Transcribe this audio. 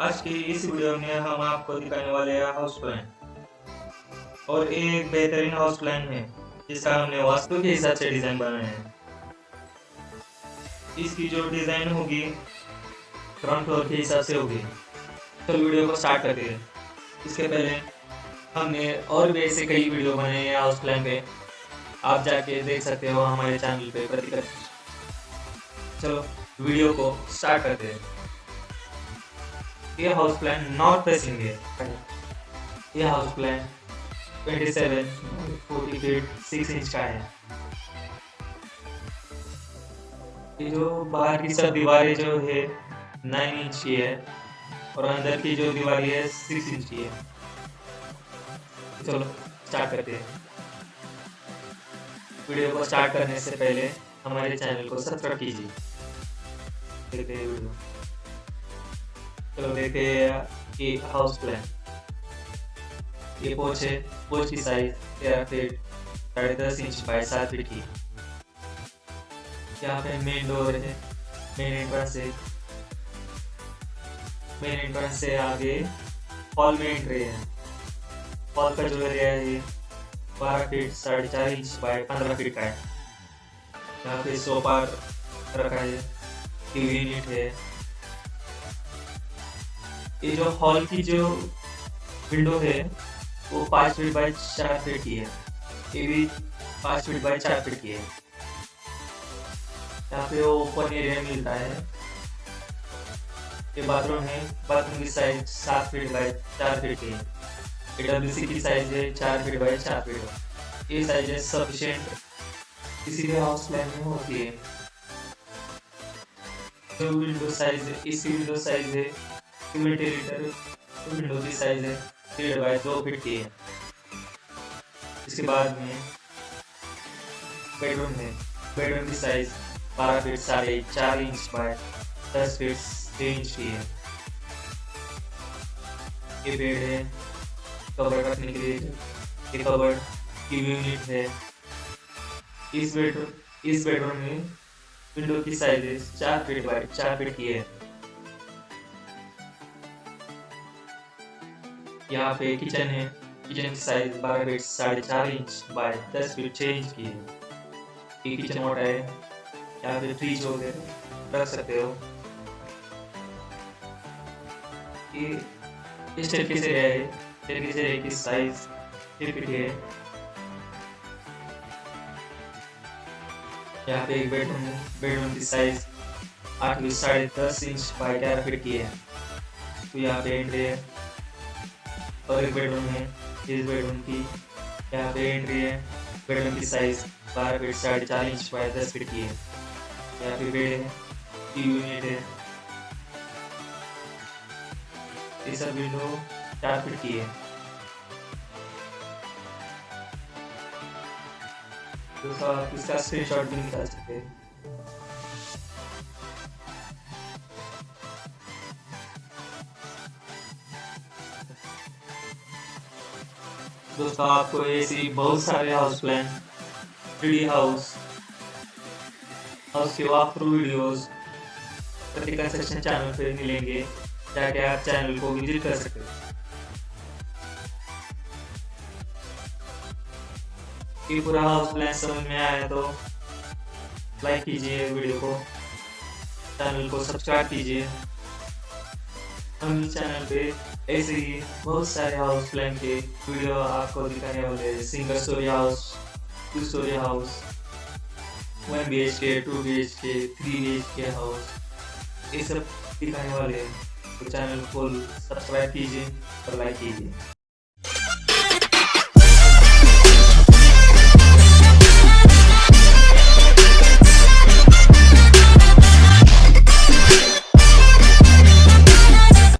आज की इस वीडियो में हम आपको दिखाने वाले हैं हाउस प्लान और एक बेहतरीन हाउस प्लान है, जिसका हमने वास्तु के हिसाब से डिज़ाइन बनाया है। इसकी जो डिज़ाइन होगी ग्राउंड फ्लोर के हिसाब से होगी। तो वीडियो को स्टार्ट करते हैं। इसके पहले हमने और भी ऐसे कई वीडियो बनाए हैं हाउस प्लान पे। आप जाके देख सकते हो हमारे चैनल पे प्रतिकर चलो वीडियो को स्टार्ट करते हैं। ये हाउस प्लान नॉर्थ फेसिंग है ये हाउस प्लान 27 40 फीट 6 इंच का है। ये जो बाहर की सब दीवारें जो है 9 इंच की है और अंदर की जो दीवार है 6 इंच की है। चलो स्टार्ट करते हैं। वीडियो को स्टार्ट करने से पहले हमारे चैनल को सब्सक्राइब कीजिए। देखते हैं वीडियो। चलो देखते हैं कि हाउस प्लान ये पोच है, पोच की साइज़ तेरह फीट साढ़े दस इंच बाई सात फीट की। यहाँ पे मेन डोर है मेन एंट्रेंस है। मेन एंट्रेंस से आगे हॉल में एंट्री है। हॉल का जो एरिया है, बारह फीट साढ़े चार इंच बाय पंद्रह फीट का है। यहाँ पे सोफा रखा है टीवी यूनिट है। ये जो हॉल की जो विंडो है, वो पाँच फीट बाय चार फीट की है। ये भी पाँच फीट बाय चार फीट की है। यहाँ पे वो ओपन एरिया मिलता है। ये बाथरूम है। बाथरूम की साइज़ सात फीट बाय चार फीट की है। डब्ल्यू सी की साइज़ है, चार फीट बाई चार फीट ये साइज़ है सफिशिएंट किसी भी हाउस प्लान में होती है। जो विंडो साइज़ है इसकी विंडो साइज़ है इसके बाद में बेडरूम है बेडरूम की साइज़ बारह फीट साढ़े चार इंच बाय दस फीट छः इंच की है। ये बेड है कवर रखने के लिए, ये कवर टीवी यूनिट है। इस बेडरूम इस बेडरूम में विंडो की साइज़ चार फीट बाय चार फीट की है। यहाँ पे किचन है। किचन की साइज़ बारह फीट साढ़े चार इंच बाय दस फीट छः इंच की है। ये किचन मोटा है। यहाँ पे फ्रीज हो गए रख सकते हो। ये इस तरीके से है। तरीके से एक साइज़ फिट है। यहाँ पे एक बेडरूम बेडरूम की साइज़ आठ साढ़े दस इंच बाई ग्यारह फीट की है। तो यहाँ पे एंट्री है। और एक बेडरूम है। इस बेडरूम की यहाँ पे एंट्री है। बेडरूम की साइज़ बारह फीट साढ़े चार इंच बाई दस फीट की है। यहाँ पे बेड है टीवी यूनिट है। ये सब विंडो चार फीट की है। तो इसका स्क्रीनशॉट भी निकाल सकते हैं। दोस्तों आपको ऐसी बहुत सारे house plan three house house के वॉक वीडियोस सेक्शन चैनल पे मिलेंगे ताकि आप चैनल को विज़िट कर सकते हैं। पूरा हाउस प्लान समझ में आया तो लाइक कीजिए वीडियो को चैनल को सब्सक्राइब कीजिए। हम इस चैनल पे ऐसे ही बहुत सारे हाउस प्लान के वीडियो आपको दिखाने वाले हैं। Single storey house two storey house one B H K two B H K three B H K house ये सब दिखाने वाले हैं। तो चैनल को सब्सक्राइब कीजिए और लाइक कीजिए।